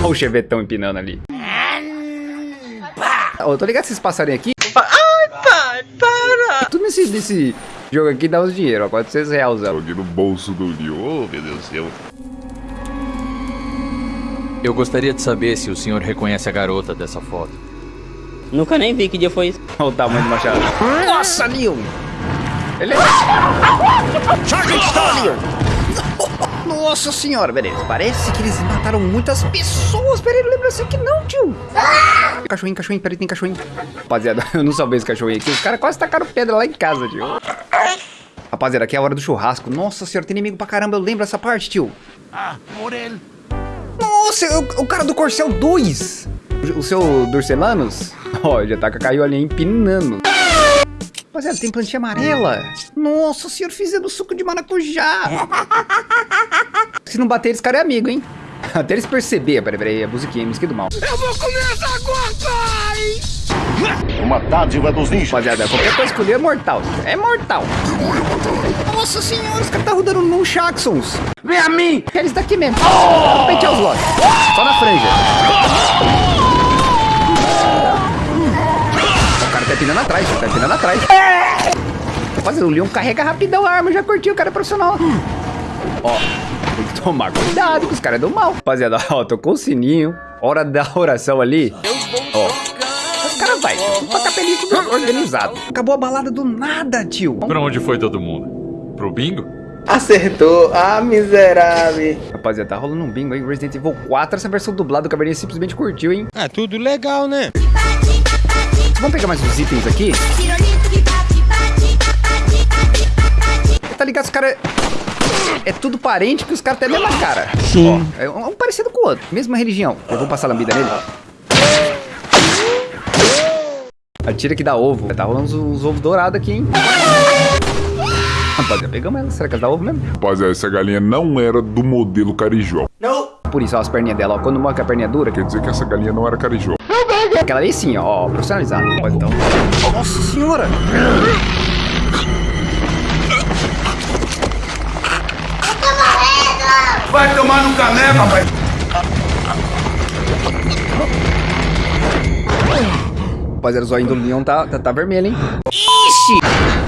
Olha o chevetão empinando ali. Eu tô ligado que esses passarinhos aqui. Ai, pai, para! Tudo nesse, nesse jogo aqui dá uns dinheiro, ó. 400 reais. ó. Joguei no bolso do Leo. Oh, meu Deus do céu. Eu gostaria de saber se o senhor reconhece a garota dessa foto. Nunca nem vi que dia foi isso. Olha o tamanho do machado. Nossa, Leon! Ele é. Leon! Nossa senhora, beleza. Parece que eles mataram muitas pessoas. Peraí, não lembro assim que não, tio. Cachorrinho, cachorrinho, peraí, tem cachorrinho. Rapaziada, eu não salvei esse cachorrinho aqui. Os caras quase tacaram pedra lá em casa, tio. Rapaziada, aqui é a hora do churrasco. Nossa senhora, tem inimigo pra caramba. Eu lembro essa parte, tio. Ah, Morel. Nossa, o, o cara do Corcel 2. O, o seu Durcelanos. Ó, já tá com a caiolinha empinando. Rapaziada, tem plantinha amarela. Nossa senhora, fizendo suco de maracujá. Se não bater, esse cara é amigo, hein? Até eles perceberem. Peraí, peraí, a musiquinha, musiquinha do mal. Uma dádiva dos ninjas. Rapaziada, qualquer coisa que eu é mortal. É mortal. Nossa senhora, os caras tá rodando num Jacksons. Vem a mim! Eles daqui mesmo. Oh! Pentear os lotes. Só na franja. O cara tá empinando atrás, tá empinando atrás. Rapaziada, o Leon carrega rapidão a arma, já curtiu, o cara é profissional. Ó, tem que tomar cuidado, que os caras é do mal. Rapaziada, ó, tocou o sininho. Hora da oração ali. Ó. Os caras vai, tudo pra capelinho tudo organizado. Acabou a balada do nada, tio. Pra onde foi todo mundo? Pro bingo? Acertou. Ah, miserável. Rapaziada, tá rolando um bingo aí. Resident Evil 4, essa versão dublada, o Cabernet simplesmente curtiu, hein? Ah, tudo legal, né? Vamos pegar mais uns itens aqui. Tá ligado? Os caras... É tudo parente, que os caras têm a mesma cara. Sim. Ó, é um um parecido com o outro. Mesma religião. Eu vou passar a lambida nele. Atira que dá ovo. Tá rolando uns, uns ovos dourados aqui, hein? Rapaziada, pegamos ela. Será que ela dá ovo mesmo? Rapaziada, essa galinha não era do modelo carijó. Por isso, ó, as perninhas dela, ó. Quando mostra que a perninha é dura, Quer dizer que essa galinha não era carijó. aquela ali sim, ó, ó profissionalizada. Então. Nossa senhora! Vai tomar no caneco, rapaz. Rapaziada, o zóio do Leon tá, tá, tá vermelho, hein? Ixi!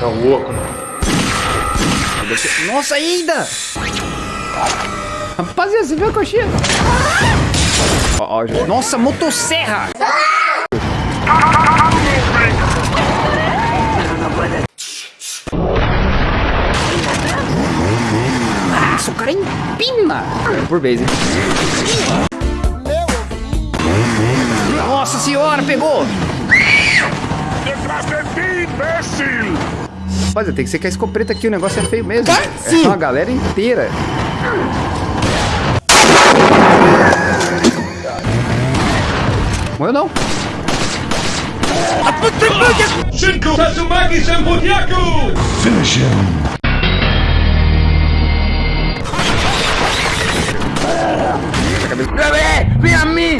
Puxa louco. Nossa, ainda! Rapaziada, você viu a coxinha? Ó, ó. Nossa, motosserra! Nossa, o cara empina! Por hein? Nossa senhora, pegou! Rapaziada, tem que ser que a escopeta aqui, o negócio é feio mesmo. sim. É uma galera inteira. Morreu não. Finish him. Vem a mim!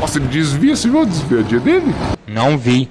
Nossa, ele desvia, você viu a desviadinha dele? Não vi.